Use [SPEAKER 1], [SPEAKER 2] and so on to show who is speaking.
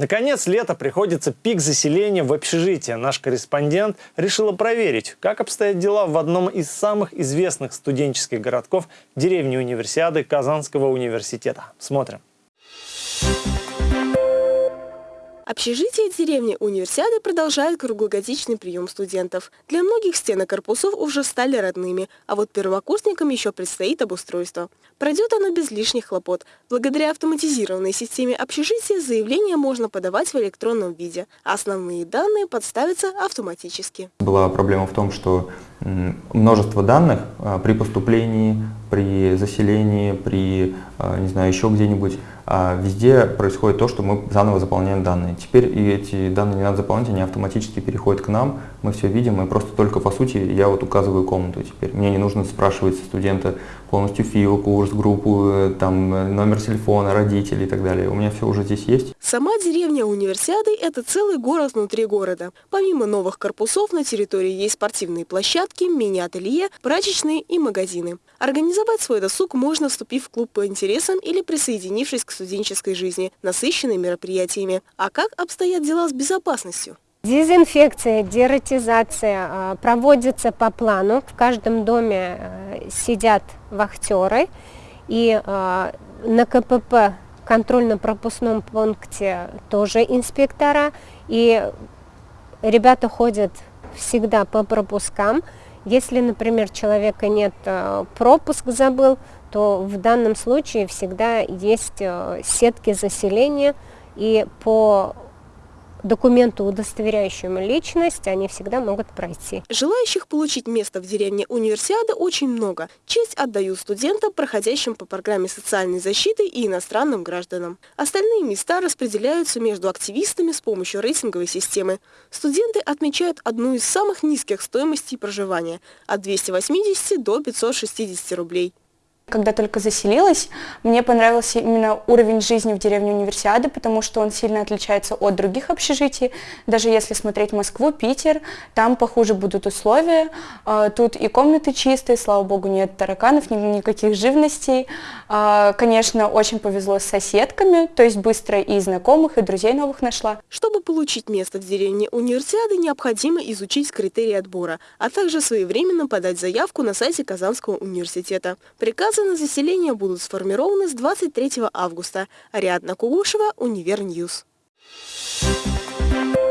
[SPEAKER 1] Наконец, лето приходится пик заселения в общежитие. Наш корреспондент решила проверить, как обстоят дела в одном из самых известных студенческих городков деревни Универсиады Казанского университета. Смотрим.
[SPEAKER 2] Общежитие деревни Универсиады продолжает круглогодичный прием студентов. Для многих стены корпусов уже стали родными, а вот первокурсникам еще предстоит обустройство. Пройдет оно без лишних хлопот. Благодаря автоматизированной системе общежития заявление можно подавать в электронном виде, основные данные подставятся автоматически.
[SPEAKER 3] Была проблема в том, что множество данных а, при поступлении, при заселении, при, а, не знаю, еще где-нибудь, а, везде происходит то, что мы заново заполняем данные. Теперь и эти данные не надо заполнять, они автоматически переходят к нам, мы все видим, и просто только по сути я вот указываю комнату теперь. Мне не нужно спрашивать студента полностью фил, курс, группу, э, там, номер телефона, родителей и так далее. У меня все уже здесь есть.
[SPEAKER 2] Сама деревня Универсиады – это целый город внутри города. Помимо новых корпусов на территории есть спортивные площадки, мини-ателье, прачечные и магазины. Организовать свой досуг можно, вступив в клуб по интересам или присоединившись к студенческой жизни, насыщенной мероприятиями. А как обстоят дела с безопасностью?
[SPEAKER 4] Дезинфекция, дератизация а, проводится по плану. В каждом доме а, сидят вахтеры. И а, на КПП, контрольно-пропускном пункте, тоже инспектора. И ребята ходят всегда по пропускам. Если, например, человека нет, пропуск забыл, то в данном случае всегда есть сетки заселения. И по документу, удостоверяющему личность, они всегда могут пройти.
[SPEAKER 2] Желающих получить место в деревне Универсиады очень много. Честь отдают студентам, проходящим по программе социальной защиты и иностранным гражданам. Остальные места распределяются между активистами с помощью рейтинговой системы. Студенты отмечают одну из самых низких стоимостей проживания – от 280 до 560 рублей.
[SPEAKER 5] Когда только заселилась, мне понравился именно уровень жизни в деревне Универсиады, потому что он сильно отличается от других общежитий. Даже если смотреть Москву, Питер, там похуже будут условия. А, тут и комнаты чистые, слава богу, нет тараканов, никаких живностей. А, конечно, очень повезло с соседками, то есть быстро и знакомых, и друзей новых нашла.
[SPEAKER 2] Чтобы получить место в деревне Универсиады, необходимо изучить критерии отбора, а также своевременно подать заявку на сайте Казанского университета. Приказы Заказы на заселение будут сформированы с 23 августа. Ариадна Кугушева, Универньюз. Thank you.